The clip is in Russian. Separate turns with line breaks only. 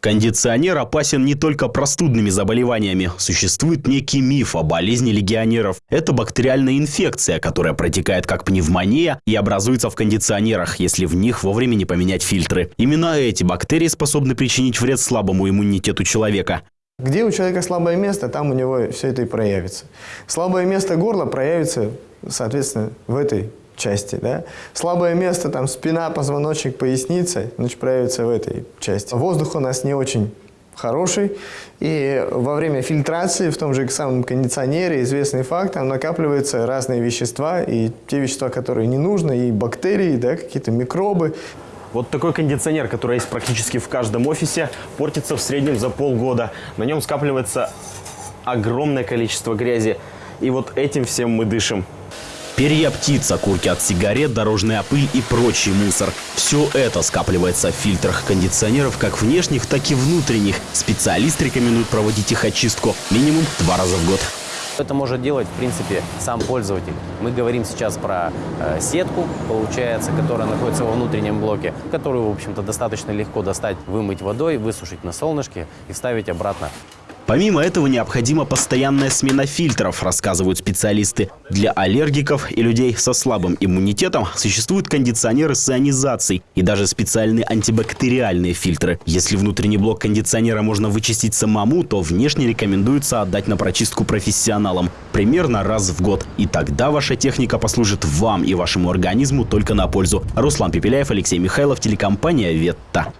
Кондиционер опасен не только простудными заболеваниями. Существует некий миф о болезни легионеров. Это бактериальная инфекция, которая протекает как пневмония и образуется в кондиционерах, если в них вовремя не поменять фильтры. Именно эти бактерии способны причинить вред слабому иммунитету человека.
Где у человека слабое место, там у него все это и проявится. Слабое место горла проявится, соответственно, в этой части. Да? Слабое место, там спина, позвоночник, поясница, значит, проявится в этой части. Воздух у нас не очень хороший, и во время фильтрации в том же самом кондиционере известный факт, там накапливаются разные вещества, и те вещества, которые не нужны, и бактерии, да, какие-то микробы.
Вот такой кондиционер, который есть практически в каждом офисе, портится в среднем за полгода. На нем скапливается огромное количество грязи. И вот этим всем мы дышим.
Перья птиц, окурки от сигарет, дорожная пыль и прочий мусор. Все это скапливается в фильтрах кондиционеров как внешних, так и внутренних. Специалист рекомендует проводить их очистку минимум два раза в год.
Это может делать, в принципе, сам пользователь. Мы говорим сейчас про э, сетку, получается, которая находится во внутреннем блоке, которую, в общем-то, достаточно легко достать, вымыть водой, высушить на солнышке и вставить обратно
Помимо этого необходима постоянная смена фильтров, рассказывают специалисты. Для аллергиков и людей со слабым иммунитетом существуют кондиционеры с ионизацией и даже специальные антибактериальные фильтры. Если внутренний блок кондиционера можно вычистить самому, то внешне рекомендуется отдать на прочистку профессионалам примерно раз в год. И тогда ваша техника послужит вам и вашему организму только на пользу. Руслан Пепеляев, Алексей Михайлов, телекомпания «Ветта».